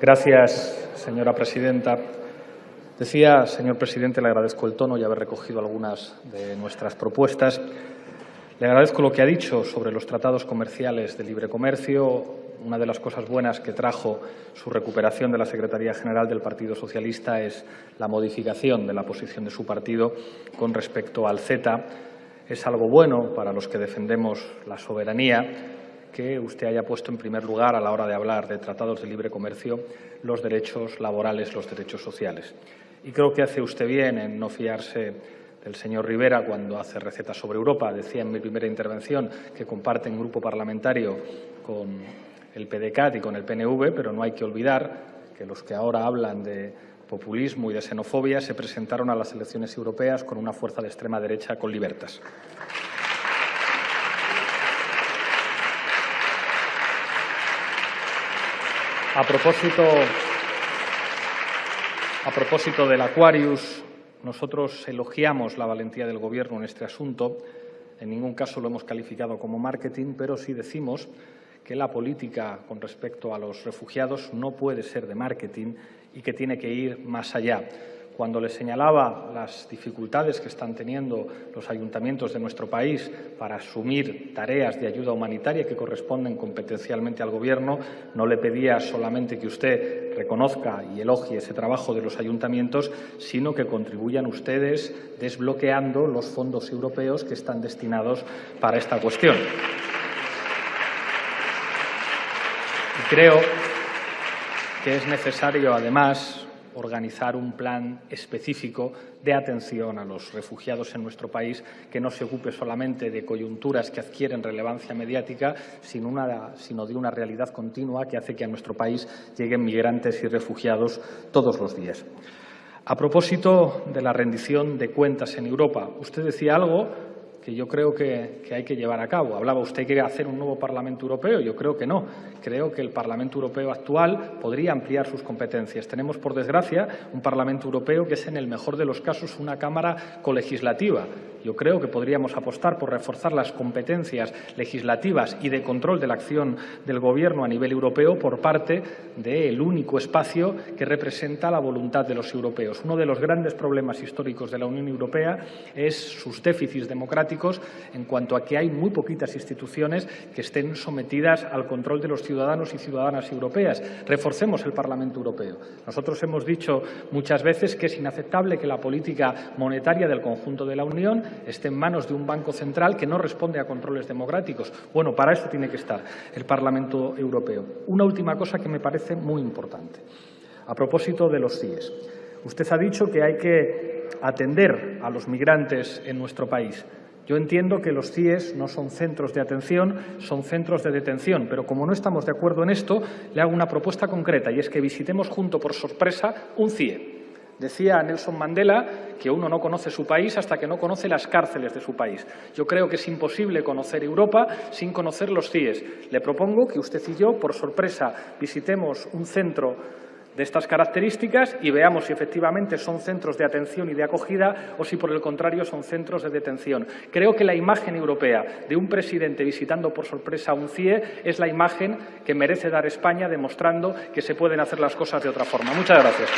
Gracias, señora presidenta. Decía, señor presidente, le agradezco el tono y haber recogido algunas de nuestras propuestas. Le agradezco lo que ha dicho sobre los tratados comerciales de libre comercio. Una de las cosas buenas que trajo su recuperación de la Secretaría General del Partido Socialista es la modificación de la posición de su partido con respecto al CETA. Es algo bueno para los que defendemos la soberanía que usted haya puesto en primer lugar a la hora de hablar de tratados de libre comercio los derechos laborales, los derechos sociales. Y creo que hace usted bien en no fiarse del señor Rivera cuando hace recetas sobre Europa. Decía en mi primera intervención que comparten grupo parlamentario con el PDCAT y con el PNV, pero no hay que olvidar que los que ahora hablan de populismo y de xenofobia se presentaron a las elecciones europeas con una fuerza de extrema derecha con libertas. A propósito, a propósito del Aquarius, nosotros elogiamos la valentía del Gobierno en este asunto. En ningún caso lo hemos calificado como marketing, pero sí decimos que la política con respecto a los refugiados no puede ser de marketing y que tiene que ir más allá cuando le señalaba las dificultades que están teniendo los ayuntamientos de nuestro país para asumir tareas de ayuda humanitaria que corresponden competencialmente al Gobierno, no le pedía solamente que usted reconozca y elogie ese trabajo de los ayuntamientos, sino que contribuyan ustedes desbloqueando los fondos europeos que están destinados para esta cuestión. Y creo que es necesario, además, organizar un plan específico de atención a los refugiados en nuestro país que no se ocupe solamente de coyunturas que adquieren relevancia mediática, sino, de una realidad continua que hace que a nuestro país lleguen migrantes y refugiados todos los días. A propósito de la rendición de cuentas en Europa, usted decía algo que yo creo que, hay que llevar a cabo. Hablaba usted que hacer un nuevo Parlamento Europeo. Yo creo que no. Creo que el Parlamento Europeo actual podría ampliar sus competencias. Tenemos, por desgracia, un Parlamento Europeo que es, en el mejor de los casos, una Cámara colegislativa. Yo creo que podríamos apostar por reforzar las competencias legislativas y de control de la acción del Gobierno a nivel europeo por parte del único espacio que representa la voluntad de los europeos. Uno de los grandes problemas históricos de la Unión Europea es sus déficits en cuanto a que hay muy poquitas instituciones que estén sometidas al control de los ciudadanos y ciudadanas europeas. Reforcemos el Parlamento Europeo. Nosotros hemos dicho muchas veces que es inaceptable que la política monetaria del conjunto de la Unión esté en manos de un Banco Central que no responde a controles democráticos. Bueno, para eso tiene que estar el Parlamento Europeo. Una última cosa que me parece muy importante. A propósito de los CIES. Usted ha dicho que hay que atender a los migrantes en nuestro país. Yo entiendo que los CIES no son centros de atención, son centros de detención, pero como no estamos de acuerdo en esto, le hago una propuesta concreta y es que visitemos junto por sorpresa un CIE. Decía Nelson Mandela que uno no conoce su país hasta que no conoce las cárceles de su país. Yo creo que es imposible conocer Europa sin conocer los CIES. Le propongo que usted y yo, por sorpresa, visitemos un centro de estas características y veamos si efectivamente son centros de atención y de acogida o si, por el contrario, son centros de detención. Creo que la imagen europea de un presidente visitando por sorpresa un CIE es la imagen que merece dar España demostrando que se pueden hacer las cosas de otra forma. Muchas gracias.